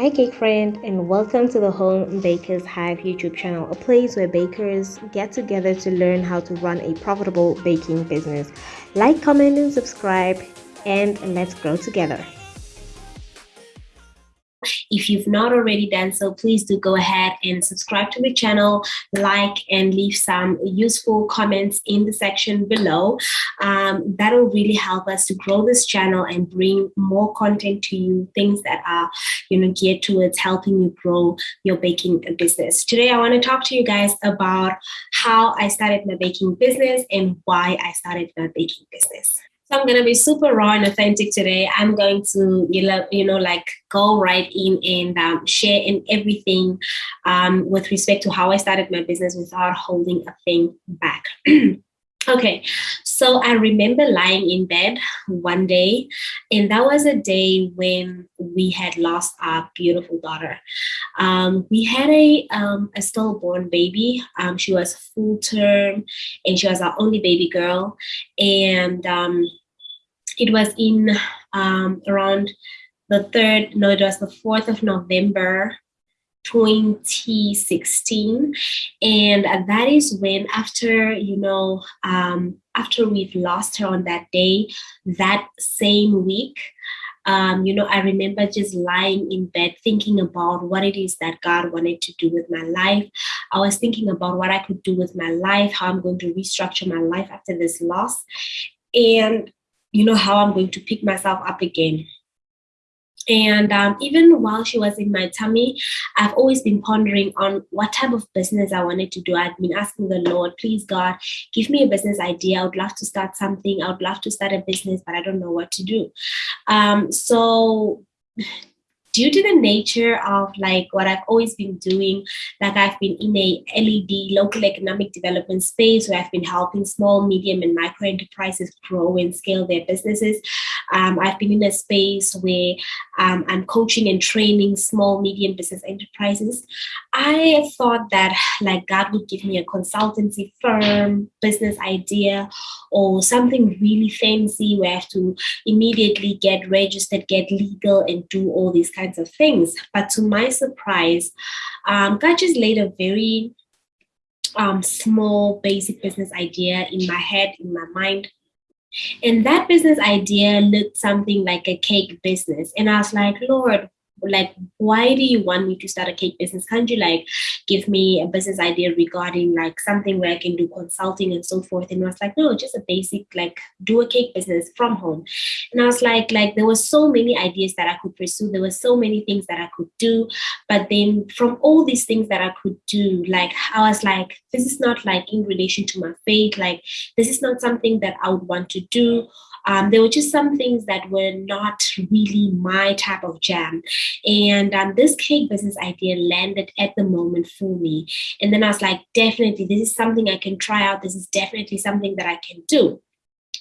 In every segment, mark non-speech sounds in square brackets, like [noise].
Hi cake friend and welcome to the Home Bakers Hive YouTube channel, a place where bakers get together to learn how to run a profitable baking business. Like, comment and subscribe and let's grow together. If you've not already done so, please do go ahead and subscribe to the channel, like and leave some useful comments in the section below. Um, that'll really help us to grow this channel and bring more content to you, things that are you know, geared towards helping you grow your baking business. Today, I want to talk to you guys about how I started my baking business and why I started my baking business. So I'm gonna be super raw and authentic today. I'm going to you know, you know like go right in and um, share in everything um, with respect to how I started my business without holding a thing back. [clears throat] Okay, so I remember lying in bed one day, and that was a day when we had lost our beautiful daughter. Um, we had a um, a stillborn baby. Um, she was full term, and she was our only baby girl. And um, it was in um, around the third, no, it was the 4th of November 2016 and that is when after you know um, after we've lost her on that day that same week um, you know i remember just lying in bed thinking about what it is that god wanted to do with my life i was thinking about what i could do with my life how i'm going to restructure my life after this loss and you know, how I'm going to pick myself up again. And um, even while she was in my tummy, I've always been pondering on what type of business I wanted to do. I've been asking the Lord, please God, give me a business idea. I would love to start something. I would love to start a business, but I don't know what to do. Um, so due to the nature of like what I've always been doing, like I've been in a LED local economic development space where I've been helping small, medium, and micro enterprises grow and scale their businesses. Um, I've been in a space where um, I'm coaching and training small, medium business enterprises. I thought that like God would give me a consultancy firm, business idea, or something really fancy where I have to immediately get registered, get legal, and do all these kinds of things. But to my surprise, um, God just laid a very um, small, basic business idea in my head, in my mind and that business idea looked something like a cake business. And I was like, Lord, like why do you want me to start a cake business? Can't you like give me a business idea regarding like something where i can do consulting and so forth? And i was like no just a basic like do a cake business from home. And i was like like there were so many ideas that i could pursue. There were so many things that i could do. But then from all these things that i could do like i was like this is not like in relation to my faith. Like this is not something that i would want to do. Um, there were just some things that were not really my type of jam. And um, this cake business idea landed at the moment for me. And then I was like, definitely, this is something I can try out. This is definitely something that I can do.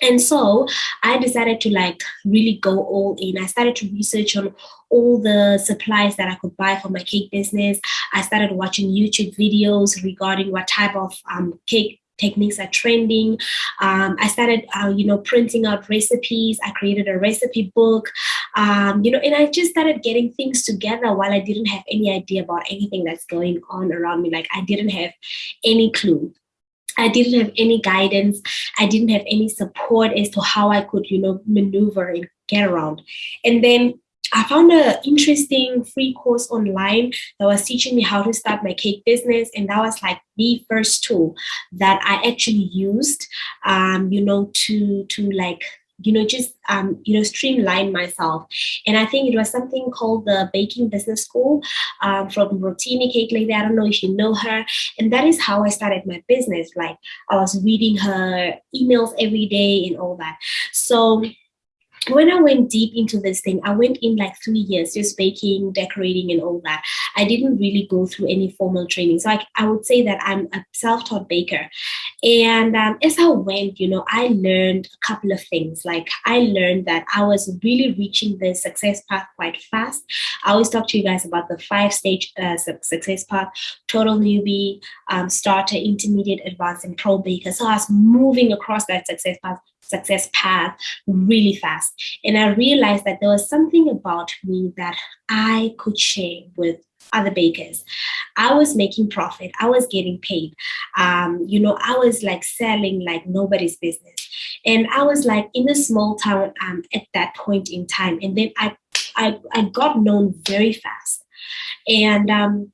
And so I decided to like really go all in. I started to research on all the supplies that I could buy for my cake business. I started watching YouTube videos regarding what type of um, cake techniques are trending. Um, I started, uh, you know, printing out recipes. I created a recipe book, um, you know, and I just started getting things together while I didn't have any idea about anything that's going on around me. Like I didn't have any clue. I didn't have any guidance. I didn't have any support as to how I could, you know, maneuver and get around. And then I found an interesting free course online that was teaching me how to start my cake business. And that was like the first tool that I actually used, um, you know, to, to like, you know, just, um, you know, streamline myself. And I think it was something called the Baking Business School um, from Rotini Cake Lady. I don't know if you know her. And that is how I started my business. Like I was reading her emails every day and all that. So when I went deep into this thing, I went in like three years just baking, decorating, and all that. I didn't really go through any formal training. So I, I would say that I'm a self taught baker. And um, as I went, you know, I learned a couple of things. Like I learned that I was really reaching the success path quite fast. I always talk to you guys about the five stage uh, success path total newbie, um, starter, intermediate, advanced, and pro baker. So I was moving across that success path success path really fast. And I realized that there was something about me that I could share with other bakers. I was making profit. I was getting paid. Um, you know, I was like selling like nobody's business. And I was like in a small town um, at that point in time. And then I, I, I got known very fast. And um,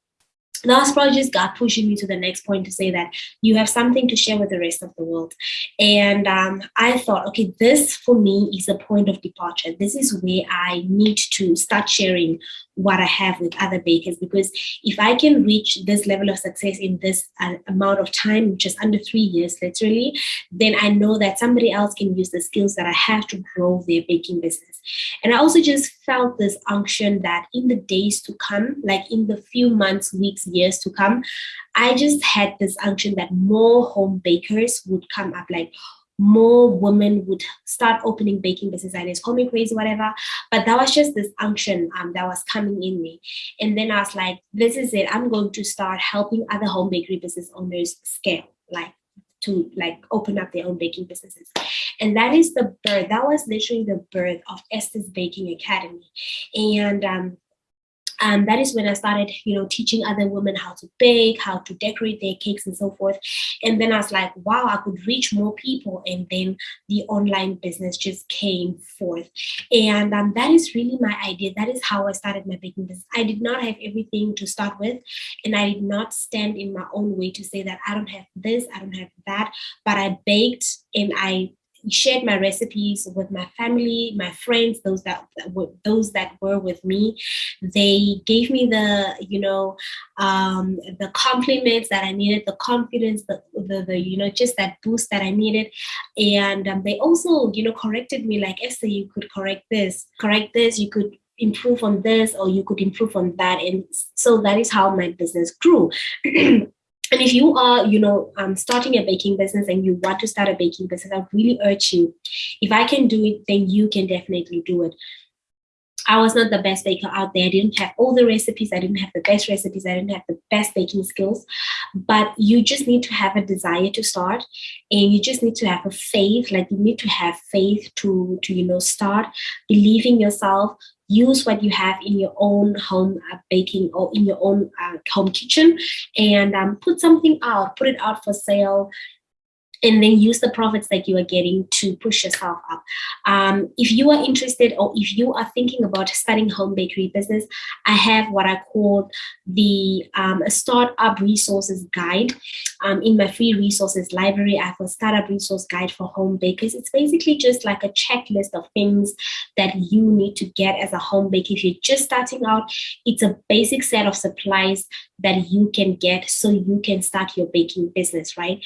probably just God pushing me to the next point to say that you have something to share with the rest of the world. And um, I thought, okay, this for me is a point of departure. This is where I need to start sharing what I have with other bakers because if I can reach this level of success in this uh, amount of time, is under three years literally, then I know that somebody else can use the skills that I have to grow their baking business. And I also just felt this unction that in the days to come, like in the few months, weeks, years to come, I just had this unction that more home bakers would come up like, more women would start opening baking business ideas. Call me crazy, whatever. But that was just this unction um, that was coming in me. And then I was like, this is it. I'm going to start helping other home bakery business owners scale, like to like open up their own baking businesses. And that is the birth. That was literally the birth of Esther's Baking Academy. And um, um, that is when I started, you know, teaching other women how to bake, how to decorate their cakes and so forth. And then I was like, wow, I could reach more people. And then the online business just came forth. And um, that is really my idea. That is how I started my baking business. I did not have everything to start with. And I did not stand in my own way to say that I don't have this, I don't have that. But I baked and I shared my recipes with my family, my friends, those that, were those that were with me. They gave me the, you know, um, the compliments that I needed, the confidence, the, the, the, you know, just that boost that I needed. And um, they also, you know, corrected me like, Esther, you could correct this, correct this, you could improve on this or you could improve on that and so that is how my business grew [clears throat] and if you are you know um, starting a baking business and you want to start a baking business i really urge you if i can do it then you can definitely do it I was not the best baker out there. I didn't have all the recipes. I didn't have the best recipes. I didn't have the best baking skills. But you just need to have a desire to start and you just need to have a faith. Like you need to have faith to, to you know, start, believing yourself, use what you have in your own home uh, baking or in your own uh, home kitchen and um, put something out, put it out for sale, and then use the profits that you are getting to push yourself up. Um, if you are interested or if you are thinking about starting home bakery business, I have what I call the um, startup resources guide. Um, in my free resources library, I have a startup resource guide for home bakers. It's basically just like a checklist of things that you need to get as a home baker. If you're just starting out, it's a basic set of supplies that you can get so you can start your baking business, right?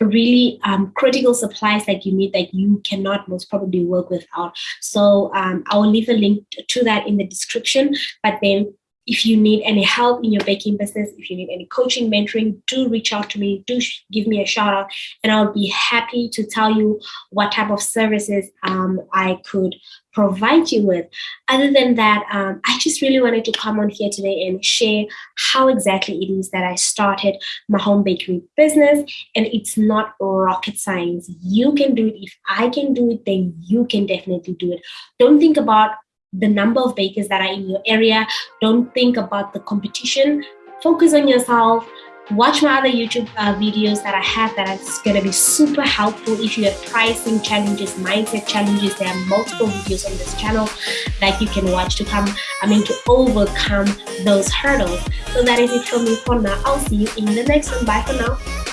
Really um, critical supplies that you need that you cannot most probably work without. So um, I will leave a link to that in the description. But then if you need any help in your baking business, if you need any coaching, mentoring, do reach out to me, do give me a shout out, and I'll be happy to tell you what type of services um, I could provide you with. Other than that, um, I just really wanted to come on here today and share how exactly it is that I started my home bakery business. And it's not rocket science. You can do it. If I can do it, then you can definitely do it. Don't think about the number of bakers that are in your area. Don't think about the competition. Focus on yourself. Watch my other YouTube uh, videos that I have that are going to be super helpful if you have pricing challenges, mindset challenges. There are multiple videos on this channel that you can watch to come, I mean, to overcome those hurdles. So that is it from me for now. I'll see you in the next one. Bye for now.